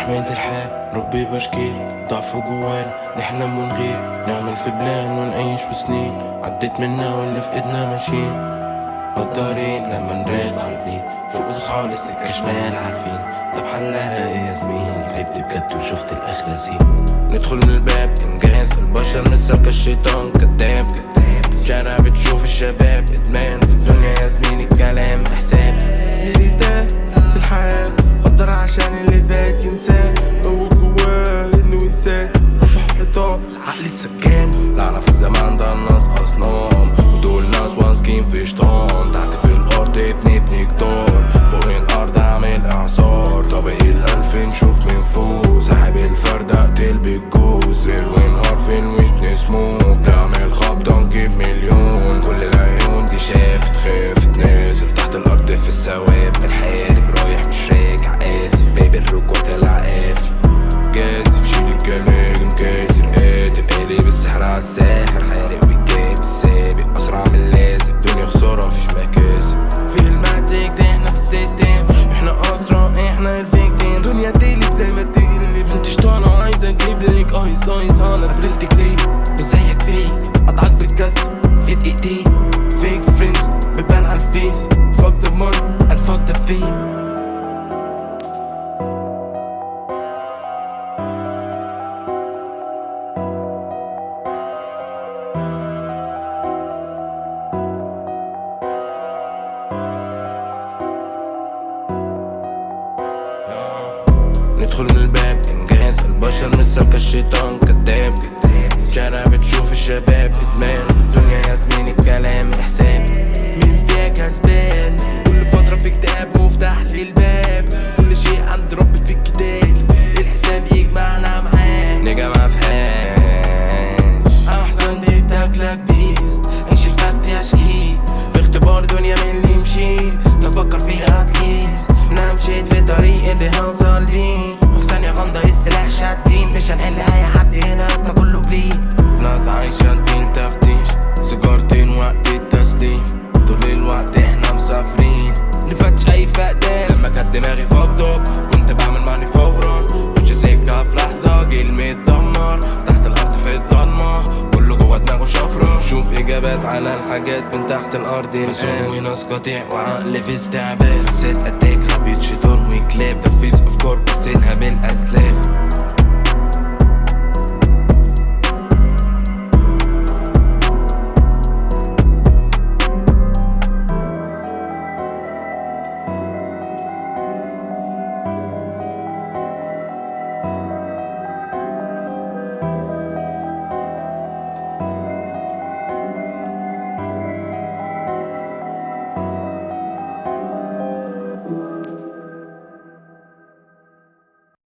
نحمد الحال ربي بشكيل ضعف جوانا نحلم ونغير نعمل في بلان ونعيش بسنين. عديت منا واللي في إيدنا ماشيين. غدارين لما نراق عالبيت فوق صحاب السكة شمال عارفين. طب حلها إيه يا زميل تعبت بجد وشفت الآخرة زين ندخل من الباب انجاز البشر مسك الشيطان. كداب كداب شارع بتشوف الشباب إدمان. الثواب بنحارب رايح مش راجع آسف. باب الركوع طلع قافل جازف شيل الجمال مكاسر قاتل قالب السحر على الساحر. حارق والجاب السابق. أسرع من اللازم. دنيا خسارة مفيش مكاسب. في الماتريكس إحنا في السيستم. إحنا أسرع إحنا الفيكتيم. دنيا تقلب زي ما تقلب. أنت شطانة وعايز أجيب لك ايس ايس أنا قفلتك ليه مش زيك فيك قطعك بالكسر في دقيقتين. ندخل من الباب إنجاز. البشر مسك الشيطان كداب. شارع اجابات على الحاجات من تحت الأرض مسوي ناس قطيع وعقل في استعباد. ست